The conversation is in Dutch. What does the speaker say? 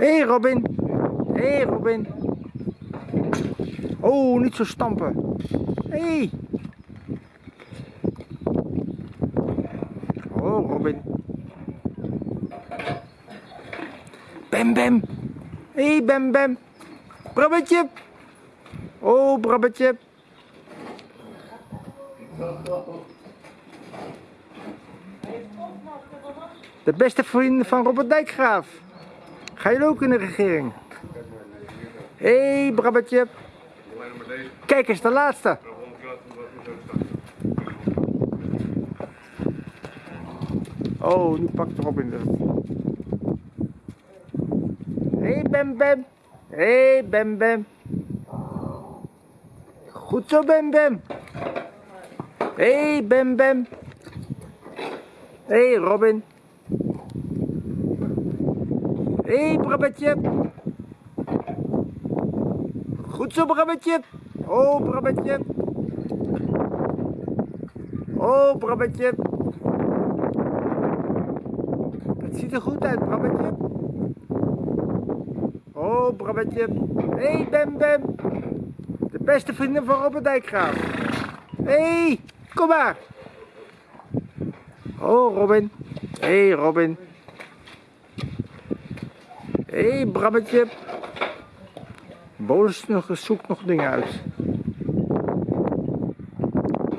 Hé hey Robin. Hé hey Robin. Oh, niet zo stampen. Hé. Hey. Oh Robin. Bem Bem. Hé hey, Bem Bem. Brabbetje. Oh Brabbetje. De beste vrienden van Robert Dijkgraaf. Ga je ook in de regering? Hé, hey, Brabbetje. Kijk eens, de laatste. Oh, nu pakt Robin het. Hé, hey, Bem Bem. Hé, hey, Bem Bem. Goed zo, Bem Bem. Hé, hey, Bem Bem. Hé, hey, Robin. Hé, hey, Brabbetje. Goed zo, Brabbetje. Oh, Brabbetje. Oh, Brabbetje. Het ziet er goed uit, Brabbetje. Oh, Brabbetje. Hé, hey, Bem Bem. De beste vrienden van Robert Dijkgraaf. Hé, hey, kom maar. Oh, Robin. Hé, hey, Robin. Hé, hey, Brabbetje. Bolens zoekt nog dingen uit.